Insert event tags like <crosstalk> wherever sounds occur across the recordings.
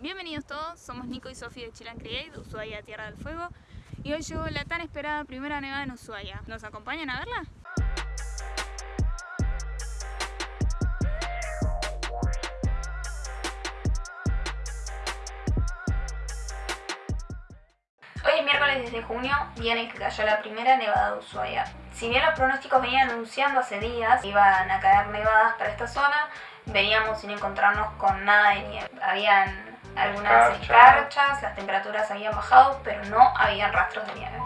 Bienvenidos todos, somos Nico y Sofía de Chilan Create, Ushuaia, Tierra del Fuego y hoy llegó la tan esperada primera nevada en Ushuaia. ¿Nos acompañan a verla? Hoy es miércoles 10 de junio, día en el que cayó la primera nevada de Ushuaia. Si bien los pronósticos venían anunciando hace días que iban a caer nevadas para esta zona, veníamos sin encontrarnos con nada de nieve. Habían algunas Escarcha. escarchas, las temperaturas habían bajado, pero no habían rastros de nieve.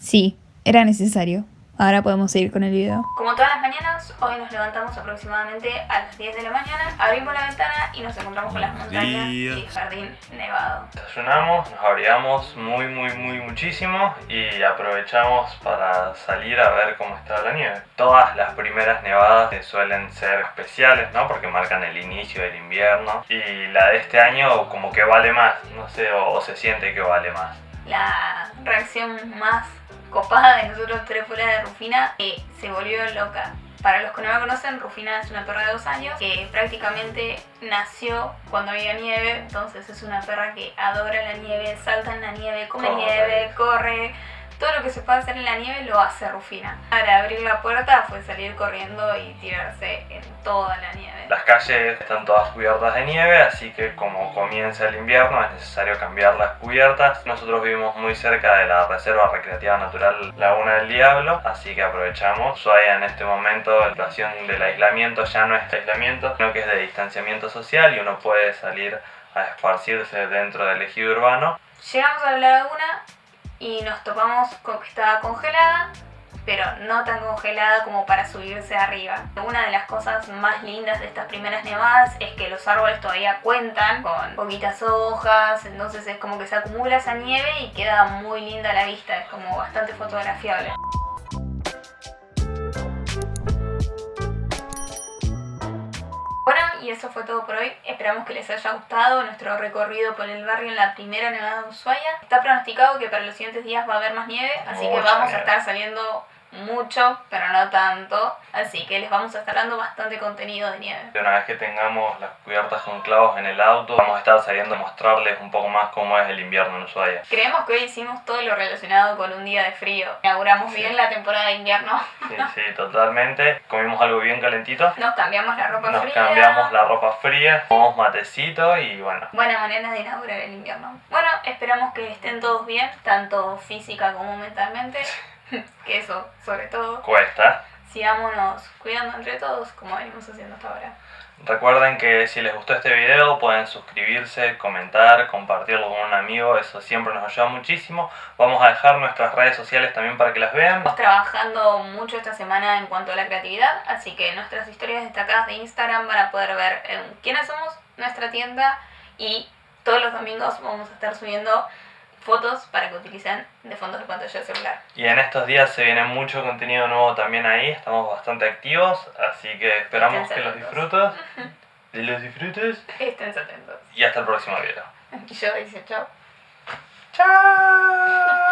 Sí, era necesario. Ahora podemos seguir con el video. Como todas las mañanas, hoy nos levantamos aproximadamente a las 10 de la mañana, abrimos la ventana y nos encontramos con las montañas días. y el jardín nevado. Desayunamos, nos abrigamos muy muy muy muchísimo y aprovechamos para salir a ver cómo está la nieve. Todas las primeras nevadas suelen ser especiales, ¿no? Porque marcan el inicio del invierno y la de este año como que vale más, no sé, o, o se siente que vale más. la reacción más copada de nosotros tres fuera de Rufina que se volvió loca. Para los que no la conocen, Rufina es una perra de dos años que prácticamente nació cuando había nieve, entonces es una perra que adora la nieve, salta en la nieve, come Corre. nieve, corre. Todo lo que se puede hacer en la nieve lo hace Rufina. Para abrir la puerta fue salir corriendo y tirarse en toda la nieve. Las calles están todas cubiertas de nieve, así que como comienza el invierno es necesario cambiar las cubiertas. Nosotros vivimos muy cerca de la Reserva Recreativa Natural Laguna del Diablo, así que aprovechamos. Ushuaia en este momento la situación del aislamiento ya no es aislamiento, sino que es de distanciamiento social y uno puede salir a esparcirse dentro del ejido urbano. Llegamos a la laguna y nos topamos con que estaba congelada, pero no tan congelada como para subirse arriba. Una de las cosas más lindas de estas primeras nevadas es que los árboles todavía cuentan con poquitas hojas, entonces es como que se acumula esa nieve y queda muy linda la vista, es como bastante fotografiable. Y eso fue todo por hoy. Esperamos que les haya gustado nuestro recorrido por el barrio en la primera nevada de Ushuaia. Está pronosticado que para los siguientes días va a haber más nieve, así que vamos a estar saliendo mucho, pero no tanto. Así que les vamos a estar dando bastante contenido de nieve. Una vez que tengamos las cubiertas con clavos en el auto, vamos a estar saliendo a mostrarles un poco más cómo es el invierno en Ushuaia. Creemos que hoy hicimos todo lo relacionado con un día de frío. Inauguramos Sí. bien la temporada de invierno. Sí, sí, totalmente. Comimos algo bien calentito. Nos cambiamos la ropa Nos fría. cambiamos la ropa fría, tomamos matecito y bueno. Buena manera de inaugurar el invierno. Bueno, esperamos que estén todos bien, tanto física como mentalmente. <laughs> <laughs> que eso, sobre todo. Cuesta. Sigámonos cuidando entre todos, como venimos haciendo hasta ahora. Recuerden que si les gustó este video pueden suscribirse, comentar, compartirlo con un amigo, eso siempre nos ayuda muchísimo. Vamos a dejar nuestras redes sociales también para que las vean. Estamos trabajando mucho esta semana en cuanto a la creatividad, así que nuestras historias destacadas de Instagram van a poder ver en quiénes somos, nuestra tienda y todos los domingos vamos a estar subiendo fotos para que utilicen de fondos de pantalla de celular. Y en estos días se viene mucho contenido nuevo también ahí, estamos bastante activos, así que esperamos que los disfrutes. <laughs> Los disfrutes Estén atentos. y hasta el próximo video. Y <laughs> yo dice chao. ¡Chao!